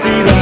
felicidad.